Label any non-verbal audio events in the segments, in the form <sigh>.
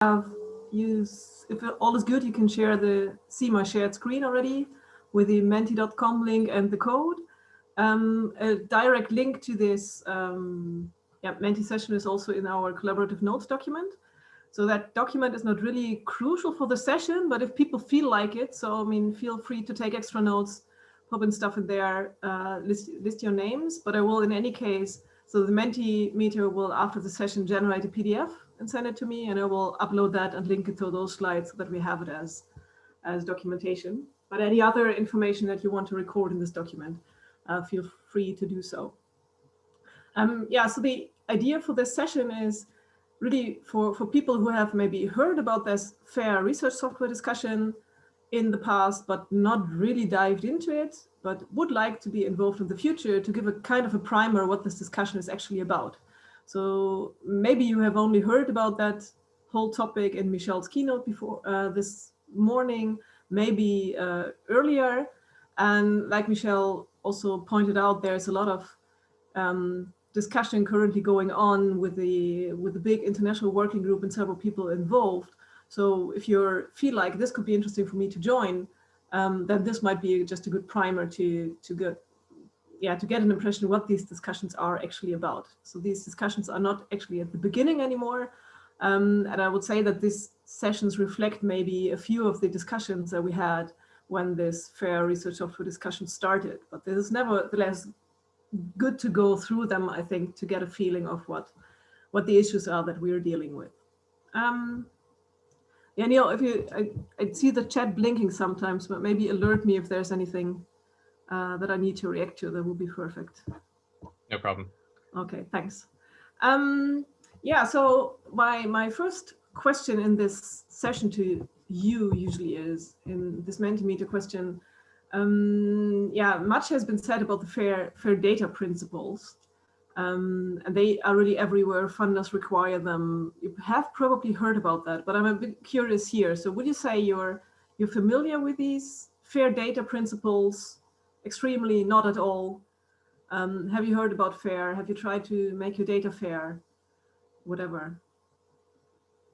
have use, if all is good, you can share the, see my shared screen already with the menti.com link and the code. Um, a direct link to this um, yeah, Menti session is also in our collaborative notes document. So that document is not really crucial for the session, but if people feel like it, so I mean, feel free to take extra notes, pop in stuff in there, uh, list, list your names, but I will in any case, so the Mentimeter will after the session generate a PDF and send it to me and I will upload that and link it to those slides so that we have it as, as documentation. But any other information that you want to record in this document, uh, feel free to do so. Um, yeah, so the idea for this session is really for, for people who have maybe heard about this fair research software discussion in the past, but not really dived into it, but would like to be involved in the future to give a kind of a primer what this discussion is actually about. So maybe you have only heard about that whole topic in Michelle's keynote before uh, this morning, maybe uh, earlier. And like Michelle also pointed out, there's a lot of um, discussion currently going on with the with the big international working group and several people involved. So if you feel like this could be interesting for me to join, um, then this might be just a good primer to to get yeah to get an impression what these discussions are actually about. So these discussions are not actually at the beginning anymore. Um, and I would say that these sessions reflect maybe a few of the discussions that we had when this fair research software discussion started. But this is nevertheless good to go through them, I think, to get a feeling of what, what the issues are that we're dealing with. Um, yeah, Neil, if you, I, I see the chat blinking sometimes, but maybe alert me if there's anything uh, that I need to react to, that would be perfect. No problem. Okay, thanks. Um, yeah, so my, my first question in this session to you usually is, in this Mentimeter question, um, yeah, much has been said about the fair, fair data principles. Um, and they are really everywhere. Funders require them. You have probably heard about that, but I'm a bit curious here. So would you say you're you're familiar with these fair data principles? Extremely, not at all. Um, have you heard about fair? Have you tried to make your data fair? Whatever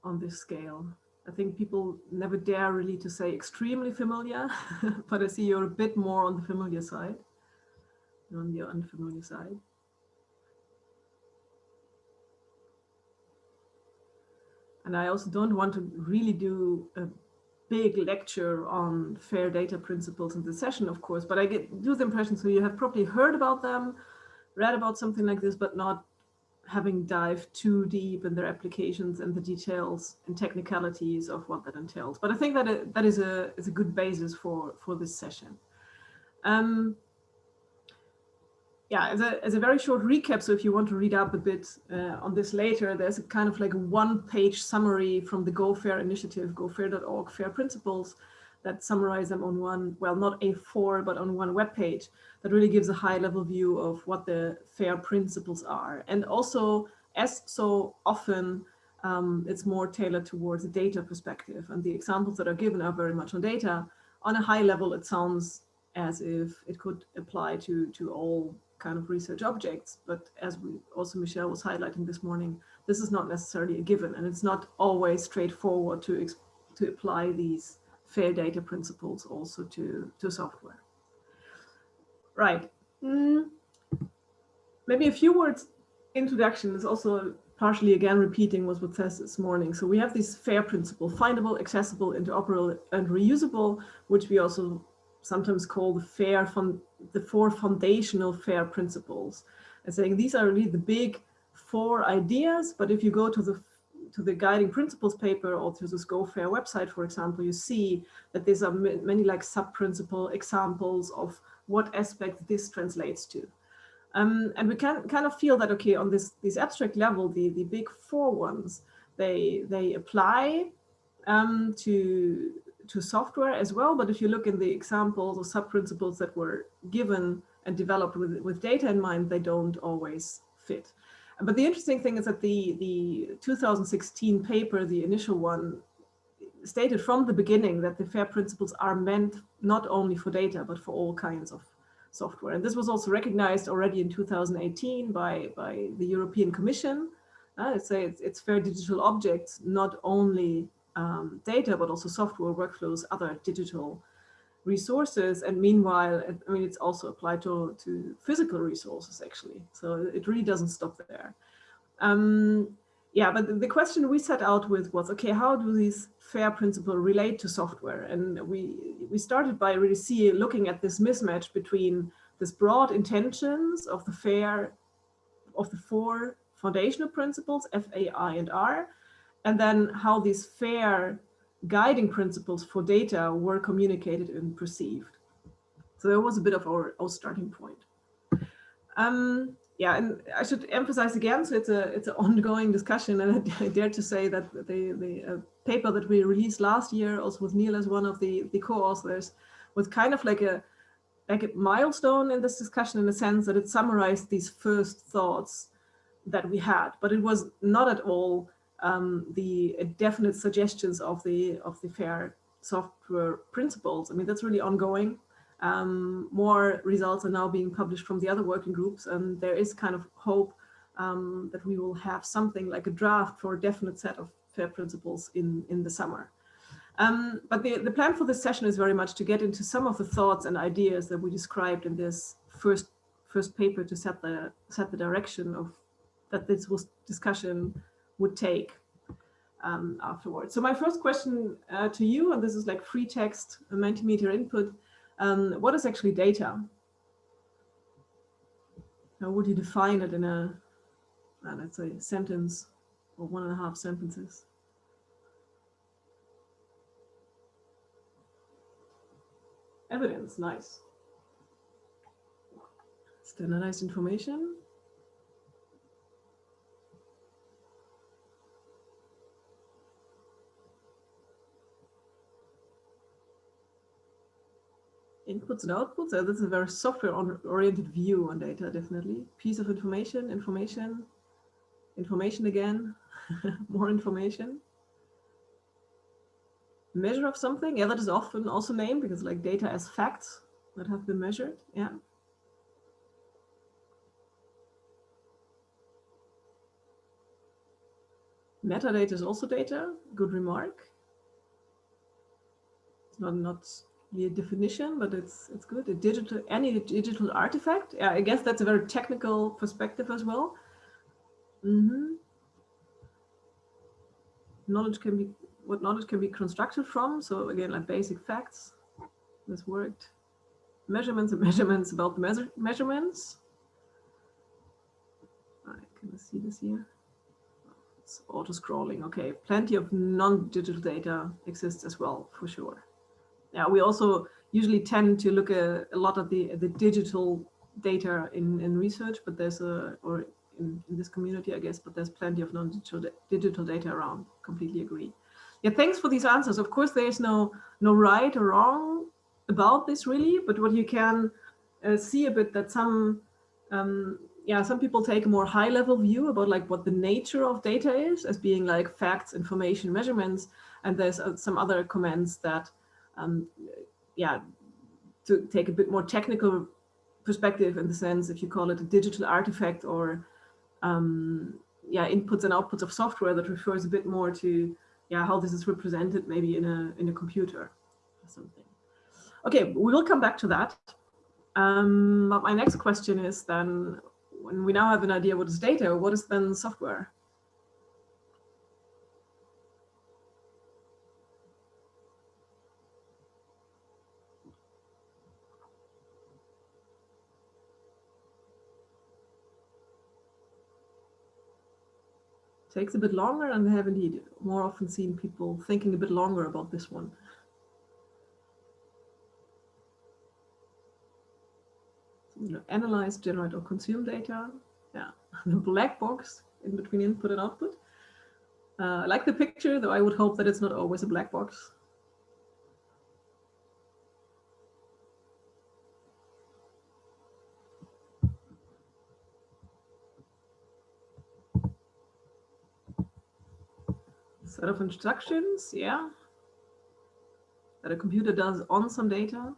on this scale. I think people never dare really to say extremely familiar, <laughs> but I see you're a bit more on the familiar side, on the unfamiliar side. And I also don't want to really do a big lecture on fair data principles in the session, of course, but I get do the impression, so you have probably heard about them, read about something like this, but not having dived too deep in their applications and the details and technicalities of what that entails. But I think that it, that is a is a good basis for for this session. Um, yeah, as a, as a very short recap, so if you want to read up a bit uh, on this later, there's a kind of like a one-page summary from the Go Fair initiative, gofair.org, FAIR principles, that summarize them on one, well, not A4, but on one web page that really gives a high level view of what the FAIR principles are. And also, as so often, um, it's more tailored towards a data perspective. And the examples that are given are very much on data. On a high level, it sounds as if it could apply to, to all kind of research objects. But as we also Michelle was highlighting this morning, this is not necessarily a given. And it's not always straightforward to, to apply these fair data principles also to, to software. Right. Mm. Maybe a few words introduction is also partially again repeating what was said this morning. So we have this FAIR principle, findable, accessible, interoperable, and reusable, which we also sometimes call the FAIR, the four foundational FAIR principles. And saying these are really the big four ideas, but if you go to the to the guiding principles paper or to the Go Fair website, for example, you see that there's are many like sub-principle examples of what aspect this translates to. Um, and we can kind of feel that, okay, on this, this abstract level, the, the big four ones, they, they apply um, to, to software as well. But if you look in the examples or sub-principles that were given and developed with, with data in mind, they don't always fit. But the interesting thing is that the, the 2016 paper, the initial one, stated from the beginning that the FAIR principles are meant not only for data, but for all kinds of software. And this was also recognized already in 2018 by, by the European Commission uh, say it's, it's fair digital objects, not only um, data, but also software, workflows, other digital resources. And meanwhile, I mean, it's also applied to, to physical resources, actually. So it really doesn't stop there. Um, yeah, but the question we set out with was, okay, how do these FAIR principles relate to software? And we, we started by really seeing, looking at this mismatch between this broad intentions of the FAIR, of the four foundational principles, F, A, I, and R, and then how these FAIR guiding principles for data were communicated and perceived. So that was a bit of our, our starting point. Um, yeah, and I should emphasize again, so it's a it's an <laughs> ongoing discussion, and I dare to say that the the uh, paper that we released last year, also with Neil as one of the the co-authors, was kind of like a like a milestone in this discussion in the sense that it summarized these first thoughts that we had, but it was not at all um, the definite suggestions of the of the fair software principles. I mean, that's really ongoing. Um, more results are now being published from the other working groups, and there is kind of hope um, that we will have something like a draft for a definite set of FAIR principles in, in the summer. Um, but the, the plan for this session is very much to get into some of the thoughts and ideas that we described in this first first paper to set the set the direction of that this was discussion would take um, afterwards. So my first question uh, to you, and this is like free text, a Mentimeter input, um, what is actually data? How would you define it in a, uh, let's say, sentence or one and a half sentences? Evidence, nice. Standardized information. Inputs and outputs. Uh, this is a very software-oriented view on data, definitely. Piece of information, information, information again, <laughs> more information. Measure of something, yeah, that is often also named because like data as facts that have been measured, yeah. Metadata is also data, good remark. It's not, not a definition, but it's it's good. A digital any digital artifact. Yeah, I guess that's a very technical perspective as well. Mm -hmm. Knowledge can be what knowledge can be constructed from. So again, like basic facts. This worked. Measurements and <laughs> measurements about measure measurements. Right, can I see this here? It's auto scrolling. Okay, plenty of non-digital data exists as well, for sure yeah, we also usually tend to look a, a lot at the the digital data in in research, but there's a or in, in this community, I guess, but there's plenty of non-digital digital data around. Completely agree. Yeah, thanks for these answers. Of course, there's no no right or wrong about this really, but what you can uh, see a bit that some um, yeah, some people take a more high level view about like what the nature of data is as being like facts, information, measurements. And there's uh, some other comments that um, yeah, to take a bit more technical perspective in the sense if you call it a digital artifact or um, yeah, inputs and outputs of software that refers a bit more to yeah, how this is represented maybe in a in a computer or something. Okay, we will come back to that. Um, but my next question is then, when we now have an idea what is data, what is then software? Takes a bit longer and I have indeed more often seen people thinking a bit longer about this one. So, you know, analyze, generate or consume data. Yeah, <laughs> the black box in between input and output. Uh, I like the picture, though I would hope that it's not always a black box. Set of instructions, yeah, that a computer does on some data,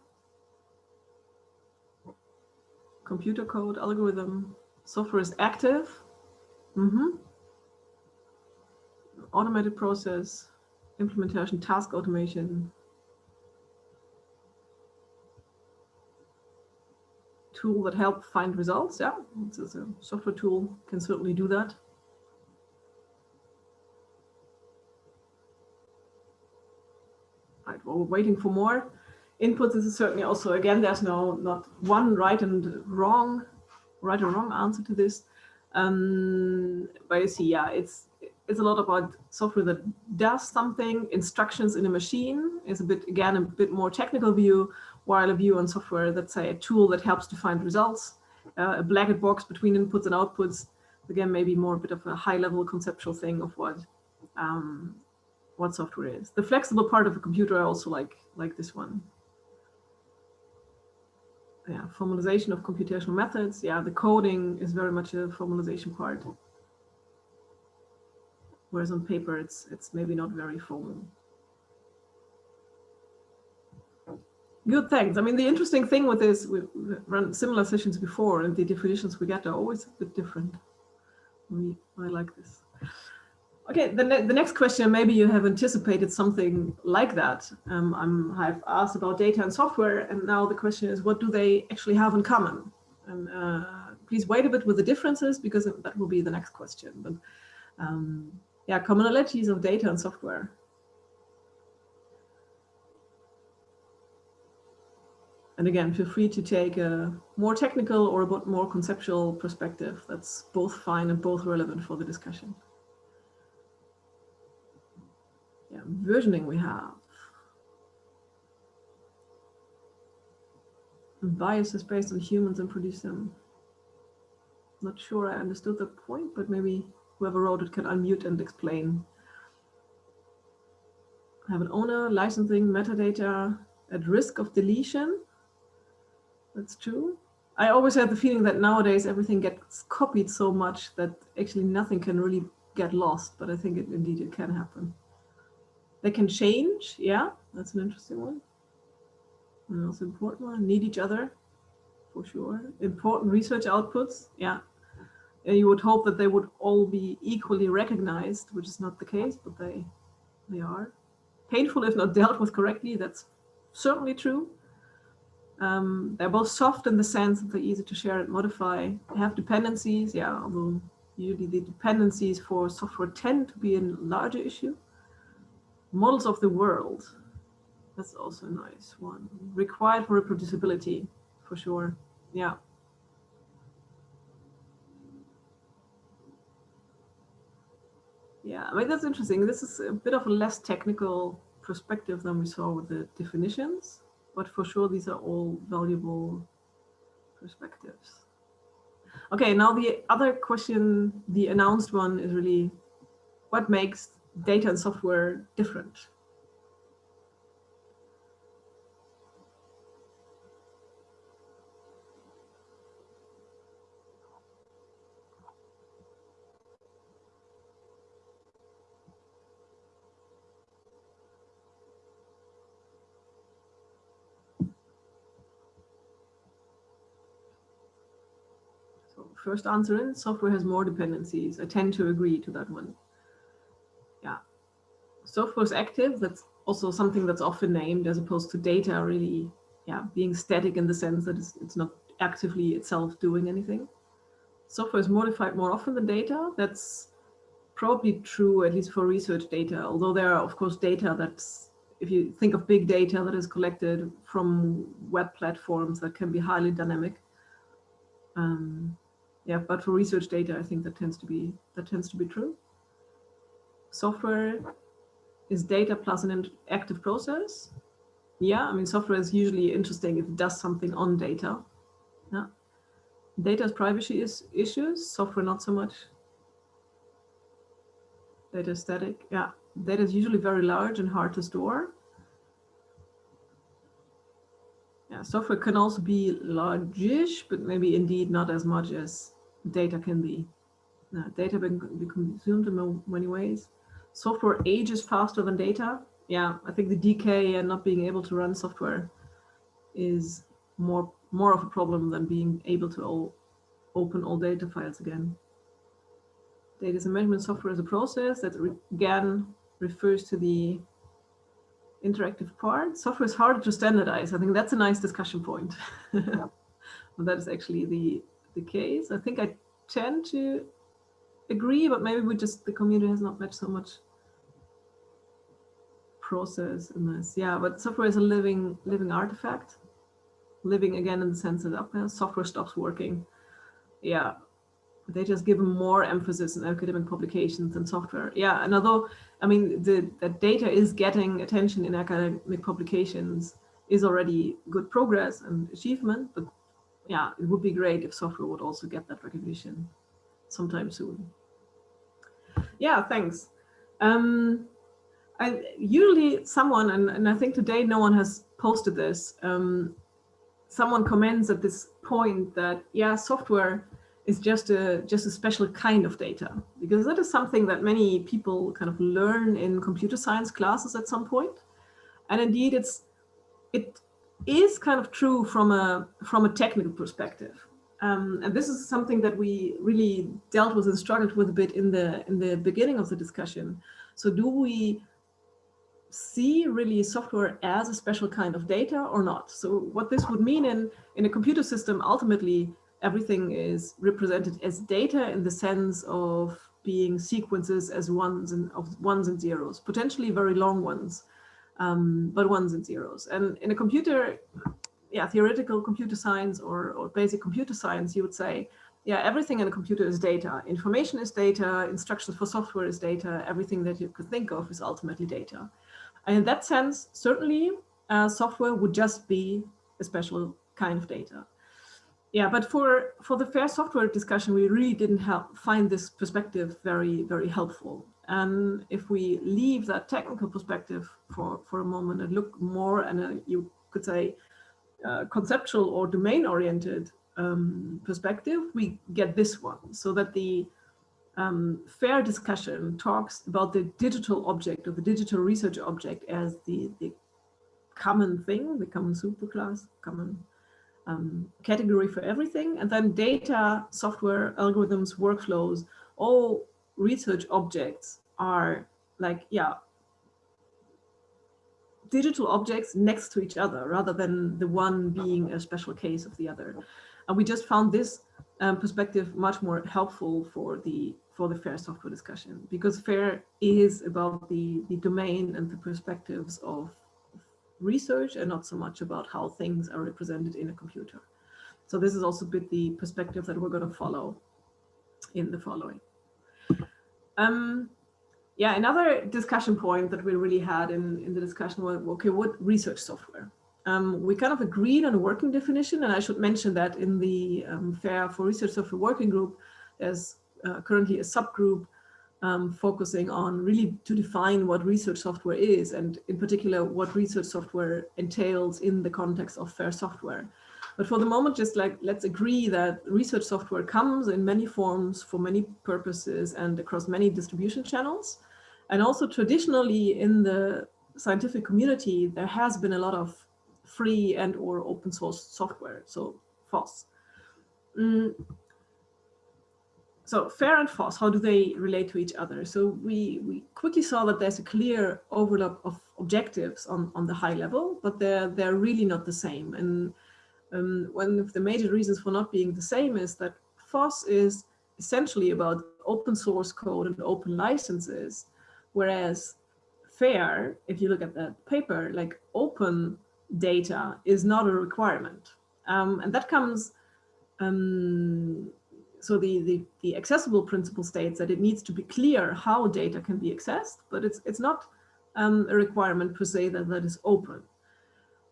computer code, algorithm, software is active. Mm -hmm. automated process, implementation, task automation, tool that help find results. Yeah, it's a software tool can certainly do that. Well, we're waiting for more inputs. This is certainly also, again, there's no not one right and wrong, right or wrong answer to this. Um, but you see, yeah, it's it's a lot about software that does something. Instructions in a machine is a bit, again, a bit more technical view, while a view on software that's say a tool that helps to find results, uh, a black box between inputs and outputs. Again, maybe more a bit of a high level conceptual thing of what um, what software is. The flexible part of a computer I also like like this one. Yeah, formalization of computational methods. Yeah, the coding is very much a formalization part whereas on paper it's it's maybe not very formal. Good, thanks. I mean, the interesting thing with this, we've run similar sessions before, and the definitions we get are always a bit different. We, I like this. Okay, the, ne the next question, maybe you have anticipated something like that. Um, I'm, I've asked about data and software, and now the question is, what do they actually have in common? And uh, please wait a bit with the differences, because that will be the next question. But um, yeah, commonalities of data and software. And again, feel free to take a more technical or a more conceptual perspective. That's both fine and both relevant for the discussion. Yeah, versioning we have. Biases based on humans and produce them. Not sure I understood the point, but maybe whoever wrote it can unmute and explain. I have an owner, licensing, metadata at risk of deletion. That's true. I always had the feeling that nowadays everything gets copied so much that actually nothing can really get lost, but I think it, indeed it can happen. They can change, yeah, that's an interesting one. And also important one, need each other, for sure. Important research outputs, yeah, you would hope that they would all be equally recognized, which is not the case, but they, they are. Painful if not dealt with correctly, that's certainly true. Um, they're both soft in the sense that they're easy to share and modify. They have dependencies, yeah, although usually the dependencies for software tend to be a larger issue. Models of the world, that's also a nice one. Required for reproducibility, for sure, yeah. Yeah, I mean, that's interesting. This is a bit of a less technical perspective than we saw with the definitions, but for sure, these are all valuable perspectives. Okay, now the other question, the announced one is really what makes data and software different? first answer in, software has more dependencies. I tend to agree to that one. Is active. That's also something that's often named as opposed to data really, yeah, being static in the sense that it's, it's not actively itself doing anything. Software is modified more often than data. That's probably true, at least for research data, although there are, of course, data that's, if you think of big data that is collected from web platforms that can be highly dynamic. Um, yeah, but for research data, I think that tends to be that tends to be true. Software is data plus an active process. Yeah, I mean, software is usually interesting if it does something on data. Yeah. Data is privacy is issues, software not so much. Data static. Yeah, data is usually very large and hard to store. Yeah, software can also be largish, but maybe indeed not as much as data can be. Data can be consumed in many ways. Software ages faster than data. Yeah, I think the decay and not being able to run software is more more of a problem than being able to all, open all data files again. data is a measurement software as a process that re again refers to the interactive part. Software is harder to standardize. I think that's a nice discussion point. Yeah. <laughs> well, that is actually the, the case. I think I tend to agree, but maybe we just, the community has not met so much process in this. Yeah, but software is a living, living artifact. Living again in the sense that uh, software stops working. Yeah, they just give more emphasis in academic publications than software. Yeah, and although, I mean, the, the data is getting attention in academic publications is already good progress and achievement, but yeah, it would be great if software would also get that recognition sometime soon. Yeah, thanks. Um, I, usually someone, and, and I think today no one has posted this, um, someone comments at this point that, yeah, software is just a just a special kind of data. Because that is something that many people kind of learn in computer science classes at some point. And indeed it's it is kind of true from a from a technical perspective. Um, and this is something that we really dealt with and struggled with a bit in the in the beginning of the discussion. So do we see really software as a special kind of data or not so what this would mean in in a computer system ultimately everything is represented as data in the sense of being sequences as ones and of ones and zeros, potentially very long ones, um, but ones and zeros. And in a computer, yeah, theoretical computer science or, or basic computer science, you would say, yeah, everything in a computer is data. Information is data, instructions for software is data, everything that you could think of is ultimately data. And in that sense, certainly uh, software would just be a special kind of data yeah, but for for the fair software discussion, we really didn't help find this perspective very very helpful. And if we leave that technical perspective for for a moment and look more and you could say uh, conceptual or domain oriented um, perspective, we get this one. So that the um, fair discussion talks about the digital object or the digital research object as the the common thing, the common superclass, common um, category for everything. And then data, software, algorithms, workflows, all research objects are like, yeah, digital objects next to each other rather than the one being a special case of the other. And we just found this um, perspective much more helpful for the for the fair software discussion because fair is about the the domain and the perspectives of research and not so much about how things are represented in a computer. So this is also a bit the perspective that we're going to follow in the following. Um, yeah, another discussion point that we really had in, in the discussion was, okay, what research software? Um, we kind of agreed on a working definition, and I should mention that in the um, FAIR for Research Software Working Group, there's uh, currently a subgroup um, focusing on really to define what research software is and in particular what research software entails in the context of fair software. But for the moment, just like let's agree that research software comes in many forms for many purposes and across many distribution channels. And also traditionally in the scientific community, there has been a lot of free and or open source software, so FOSS. Mm, so fair and FOSS, how do they relate to each other? So we, we quickly saw that there's a clear overlap of objectives on, on the high level, but they're, they're really not the same. And um, one of the major reasons for not being the same is that FOSS is essentially about open source code and open licenses, whereas FAIR, if you look at that paper, like open data is not a requirement. Um, and that comes um, so the, the, the accessible principle states that it needs to be clear how data can be accessed, but it's, it's not um, a requirement per se that that is open.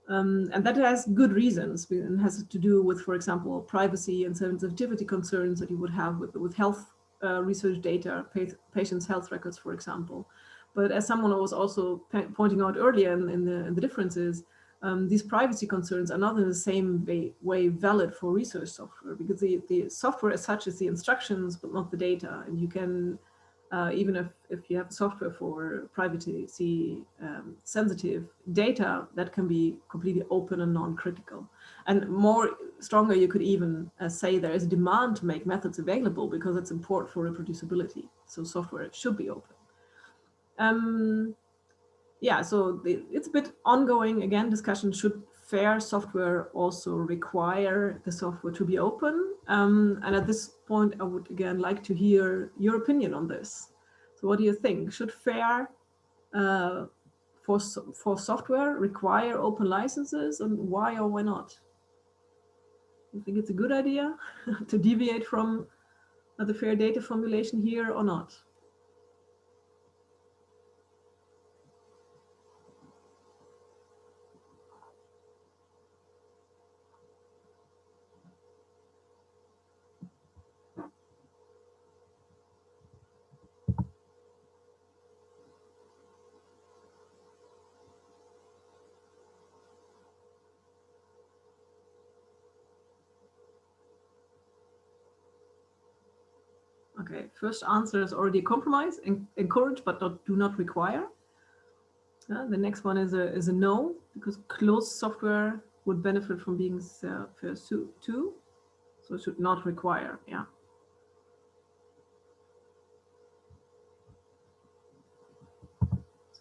Um, and that has good reasons and has to do with, for example, privacy and sensitivity concerns that you would have with, with health uh, research data, patients' health records, for example. But as someone was also pointing out earlier in, in, the, in the differences, um, these privacy concerns are not in the same way, way valid for research software because the, the software as such is the instructions, but not the data. And you can uh, even if, if you have software for privacy um, sensitive data that can be completely open and non-critical. And more stronger, you could even uh, say there is a demand to make methods available because it's important for reproducibility. So software should be open. Um, yeah, so the, it's a bit ongoing. Again, discussion should fair software also require the software to be open? Um, and at this point, I would again like to hear your opinion on this. So what do you think? Should fair uh, for, for software require open licenses and why or why not? You think it's a good idea <laughs> to deviate from the fair data formulation here or not? Okay, first answer is already a compromise, encourage but not, do not require. Uh, the next one is a, is a no, because closed software would benefit from being uh, first too, so it should not require, yeah.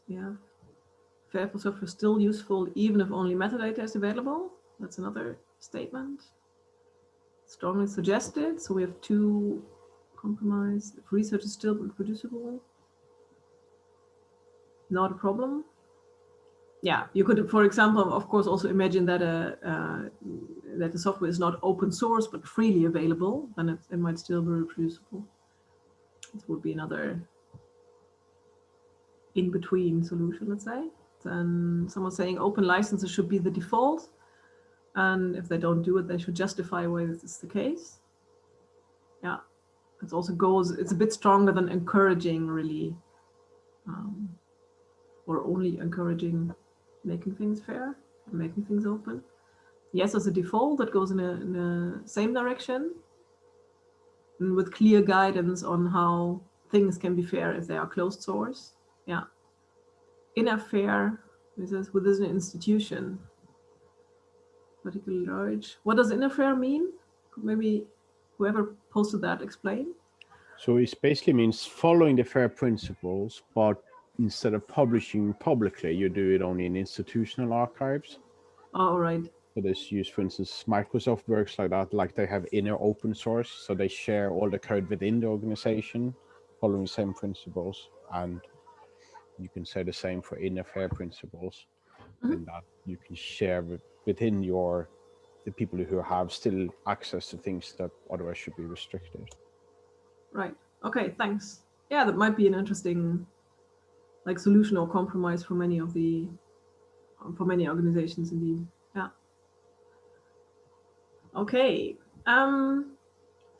Yeah, fair for software still useful even if only metadata is available. That's another statement. Strongly suggested. So we have two compromise. If research is still reproducible, not a problem. Yeah, you could, for example, of course, also imagine that a uh, that the software is not open source but freely available, then it, it might still be reproducible. This would be another in-between solution, let's say. Then someone saying open licenses should be the default. And if they don't do it, they should justify why this is the case. Yeah, it also goes, it's a bit stronger than encouraging really, um, or only encouraging making things fair, making things open. Yes, as a default, that goes in a, in a same direction and with clear guidance on how things can be fair if they are closed source. Yeah. In a fair, this is within an institution, particularly large. What does in a fair mean? Maybe whoever posted that explain? So it basically means following the FAIR principles, but instead of publishing publicly, you do it only in institutional archives. All right. So this use, for instance, Microsoft works like that, like they have inner open source, so they share all the code within the organization, following the same principles. And you can say the same for inner fair principles, mm -hmm. in that you can share within your the people who have still access to things that otherwise should be restricted. Right. Okay, thanks. Yeah, that might be an interesting like solution or compromise for many of the for many organizations indeed. Yeah. Okay. Um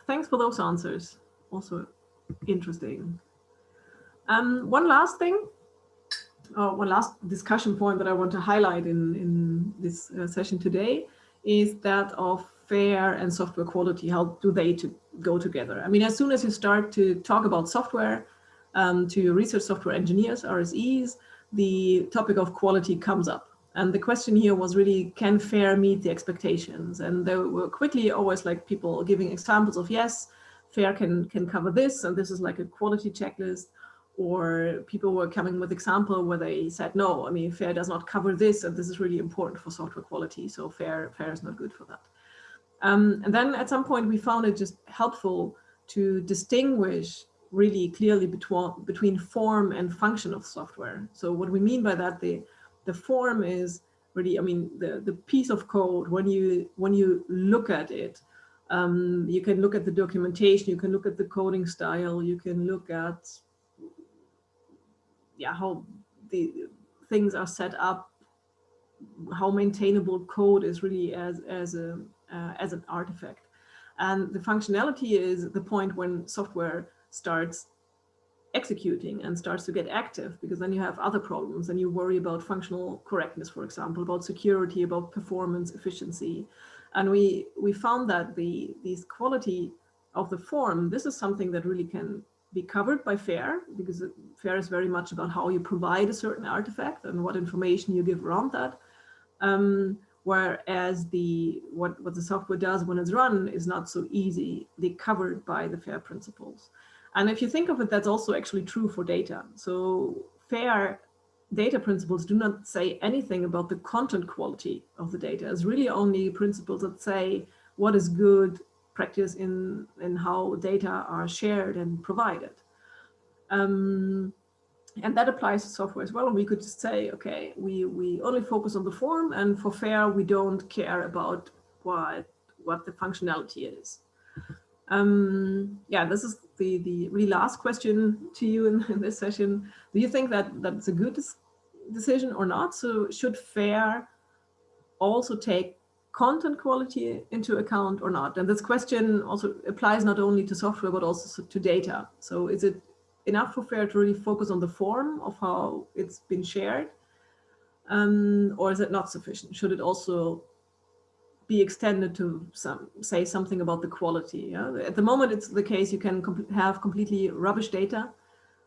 thanks for those answers. Also interesting. Um one last thing uh, one last discussion point that I want to highlight in, in this uh, session today is that of fair and software quality. How do they to go together? I mean, as soon as you start to talk about software um, to research software engineers, RSEs, the topic of quality comes up. And the question here was really, can FAIR meet the expectations? And there were quickly always like people giving examples of, yes, FAIR can, can cover this, and this is like a quality checklist or people were coming with example where they said, no, I mean, FAIR does not cover this, and this is really important for software quality, so FAIR, FAIR is not good for that. Um, and then at some point we found it just helpful to distinguish really clearly between, between form and function of software. So what we mean by that, the, the form is really, I mean, the, the piece of code, when you, when you look at it, um, you can look at the documentation, you can look at the coding style, you can look at yeah, how the things are set up, how maintainable code is really as, as, a, uh, as an artifact. And the functionality is the point when software starts executing and starts to get active because then you have other problems and you worry about functional correctness, for example, about security, about performance, efficiency. And we, we found that the these quality of the form, this is something that really can be covered by FAIR because FAIR is very much about how you provide a certain artifact and what information you give around that. Um, whereas the what, what the software does when it's run is not so easily covered by the FAIR principles. And if you think of it, that's also actually true for data. So FAIR data principles do not say anything about the content quality of the data. It's really only principles that say what is good practice in, in how data are shared and provided. Um, and that applies to software as well. And we could just say, okay, we, we only focus on the form and for FAIR, we don't care about what, what the functionality is. Um, yeah, this is the, the really last question to you in, in this session. Do you think that that's a good decision or not? So should FAIR also take content quality into account or not? And this question also applies not only to software, but also to data. So is it enough for FAIR to really focus on the form of how it's been shared? Um, or is it not sufficient? Should it also be extended to some say something about the quality? Yeah? At the moment, it's the case you can com have completely rubbish data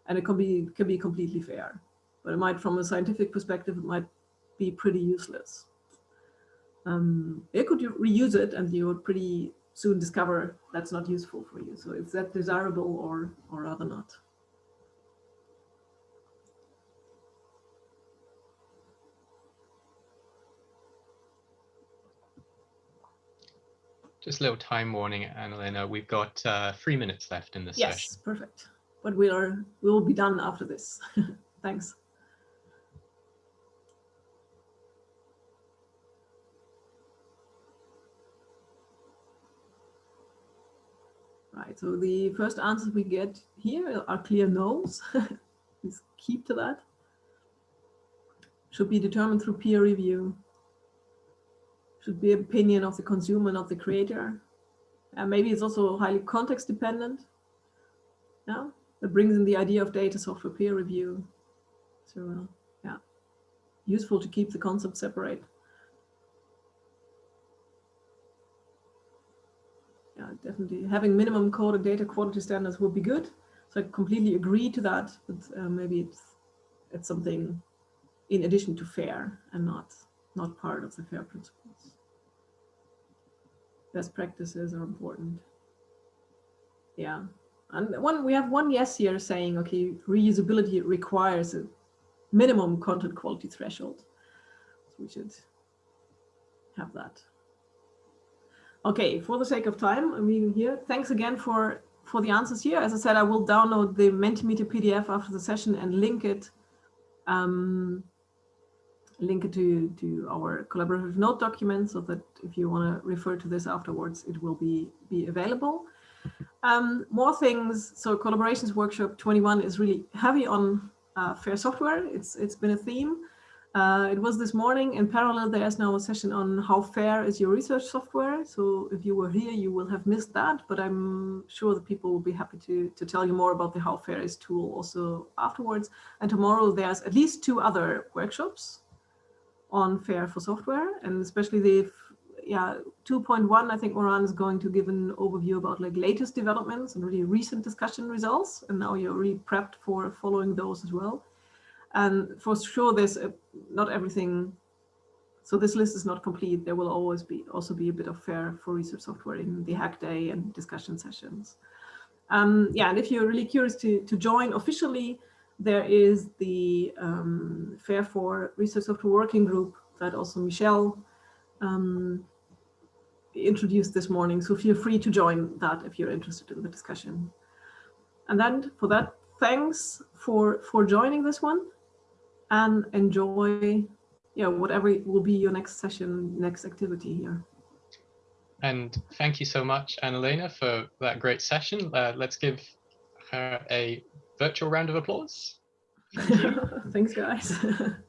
and it can be, can be completely fair. But it might, from a scientific perspective, it might be pretty useless. Um, you could reuse it and you would pretty soon discover that's not useful for you. So is that desirable or, or rather not? Just a little time warning, Annalena. We've got uh, three minutes left in this yes, session. Yes, perfect. But we are we will be done after this. <laughs> Thanks. Right, so the first answers we get here are clear no's. <laughs> Please keep to that. Should be determined through peer review should be opinion of the consumer, not the creator. And maybe it's also highly context dependent. Yeah, that brings in the idea of data software peer review. So uh, yeah, useful to keep the concept separate. Definitely having minimum code and data quality standards would be good. So I completely agree to that, but uh, maybe it's it's something in addition to FAIR and not not part of the FAIR principles best practices are important. Yeah. And one we have one yes here saying, okay, reusability requires a minimum content quality threshold. So we should have that. Okay, for the sake of time, I'm leaving here. Thanks again for for the answers here. As I said, I will download the Mentimeter PDF after the session and link it um, link it to, to our collaborative note document so that if you want to refer to this afterwards, it will be, be available. Um, more things. So collaborations workshop 21 is really heavy on uh, fair software. It's It's been a theme. Uh, it was this morning. In parallel, there's now a session on how fair is your research software. So if you were here, you will have missed that, but I'm sure the people will be happy to, to tell you more about the how fair is tool also afterwards. And tomorrow there's at least two other workshops on FAIR for software and especially the yeah 2.1 I think Morane is going to give an overview about like latest developments and really recent discussion results and now you're really prepped for following those as well and for sure there's a, not everything so this list is not complete there will always be also be a bit of fair for research software in the hack day and discussion sessions um, yeah and if you're really curious to to join officially there is the um, FAIR for Research Software Working Group that also Michelle um, introduced this morning. So feel free to join that if you're interested in the discussion. And then for that, thanks for, for joining this one and enjoy yeah, whatever will be your next session, next activity here. And thank you so much, Annalena, for that great session. Uh, let's give her a virtual round of applause. <laughs> Thanks, guys. <laughs>